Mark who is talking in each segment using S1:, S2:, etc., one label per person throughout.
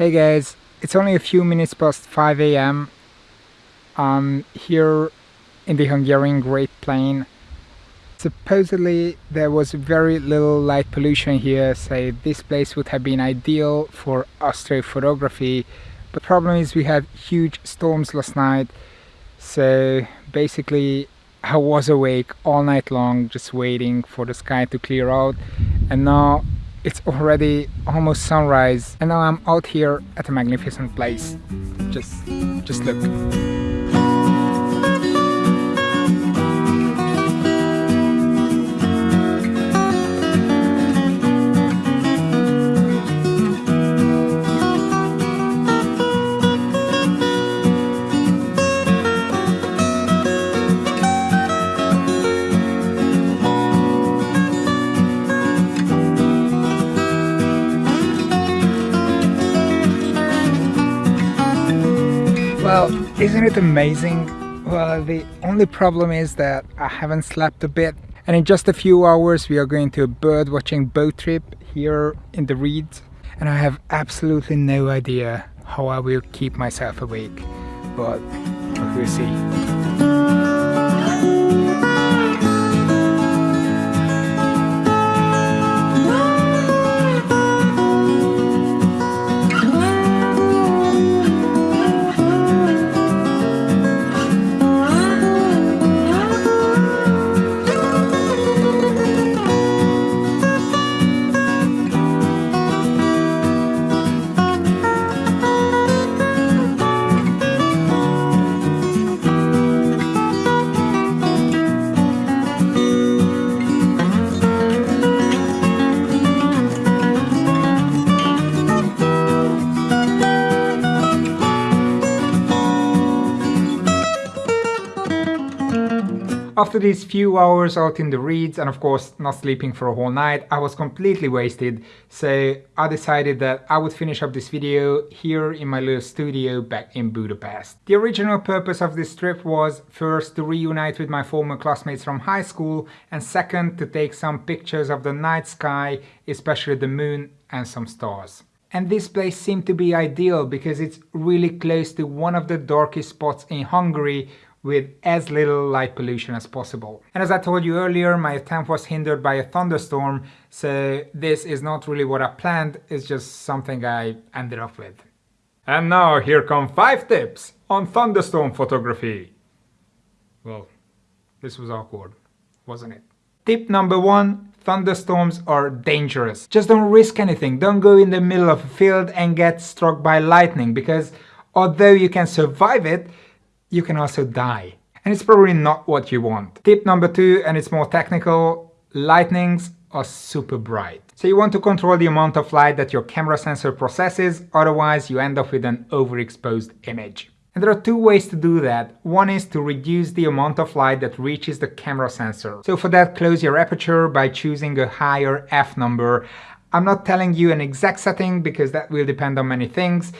S1: Hey guys, it's only a few minutes past 5 a.m. I'm here in the Hungarian Great Plain. Supposedly there was very little light pollution here, so this place would have been ideal for astrophotography. But the problem is we had huge storms last night, so basically I was awake all night long just waiting for the sky to clear out and now it's already almost sunrise and now I'm out here at a magnificent place. Just, just look. Well, isn't it amazing? Well, the only problem is that I haven't slept a bit and in just a few hours we are going to a bird watching boat trip here in the reeds and I have absolutely no idea how I will keep myself awake, but we'll see. After these few hours out in the reeds and of course not sleeping for a whole night, I was completely wasted, so I decided that I would finish up this video here in my little studio back in Budapest. The original purpose of this trip was first to reunite with my former classmates from high school and second to take some pictures of the night sky, especially the moon and some stars. And this place seemed to be ideal because it's really close to one of the darkest spots in Hungary with as little light pollution as possible. And as I told you earlier, my attempt was hindered by a thunderstorm, so this is not really what I planned, it's just something I ended up with. And now here come 5 tips on thunderstorm photography. Well, this was awkward, wasn't it? Tip number 1, thunderstorms are dangerous. Just don't risk anything, don't go in the middle of a field and get struck by lightning because although you can survive it, you can also die. And it's probably not what you want. Tip number two, and it's more technical, lightnings are super bright. So you want to control the amount of light that your camera sensor processes, otherwise you end up with an overexposed image. And there are two ways to do that. One is to reduce the amount of light that reaches the camera sensor. So for that, close your aperture by choosing a higher f number. I'm not telling you an exact setting because that will depend on many things.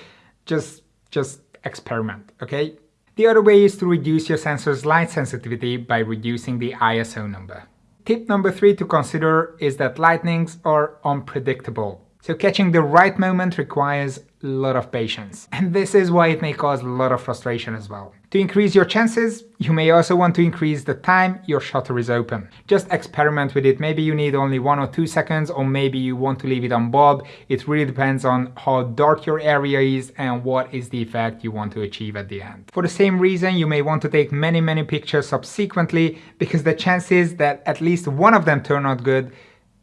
S1: Just, just experiment, okay? The other way is to reduce your sensor's light sensitivity by reducing the ISO number. Tip number three to consider is that lightnings are unpredictable. So catching the right moment requires a lot of patience. And this is why it may cause a lot of frustration as well. To increase your chances, you may also want to increase the time your shutter is open. Just experiment with it. Maybe you need only one or two seconds, or maybe you want to leave it on bulb. It really depends on how dark your area is and what is the effect you want to achieve at the end. For the same reason, you may want to take many, many pictures subsequently because the chances that at least one of them turn out good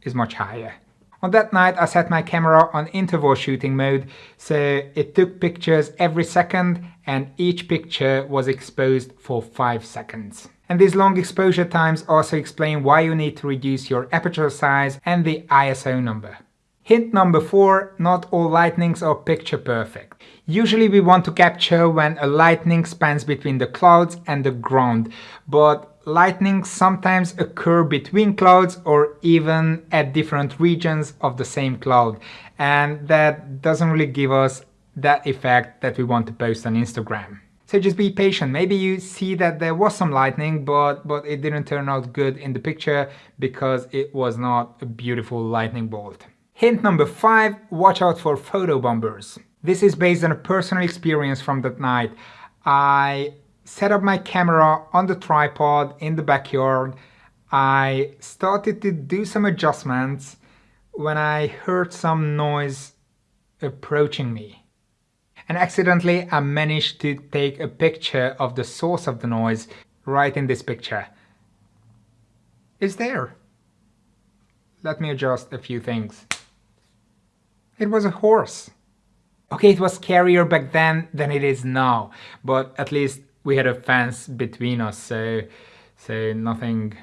S1: is much higher. On that night I set my camera on interval shooting mode, so it took pictures every second and each picture was exposed for 5 seconds. And these long exposure times also explain why you need to reduce your aperture size and the ISO number. Hint number 4, not all lightnings are picture perfect. Usually we want to capture when a lightning spans between the clouds and the ground, but lightning sometimes occur between clouds or even at different regions of the same cloud and that doesn't really give us that effect that we want to post on Instagram. So just be patient. Maybe you see that there was some lightning, but, but it didn't turn out good in the picture because it was not a beautiful lightning bolt. Hint number five, watch out for photo bombers. This is based on a personal experience from that night. I set up my camera on the tripod in the backyard. I started to do some adjustments when I heard some noise approaching me. And accidentally I managed to take a picture of the source of the noise right in this picture. It's there. Let me adjust a few things. It was a horse. Okay, it was scarier back then than it is now, but at least we had a fence between us, so, so nothing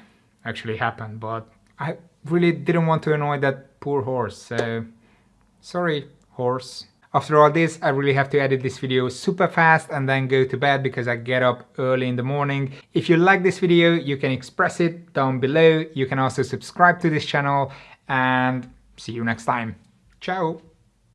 S1: actually happened, but I really didn't want to annoy that poor horse, so sorry, horse. After all this, I really have to edit this video super fast and then go to bed because I get up early in the morning. If you like this video, you can express it down below. You can also subscribe to this channel and see you next time. Ciao!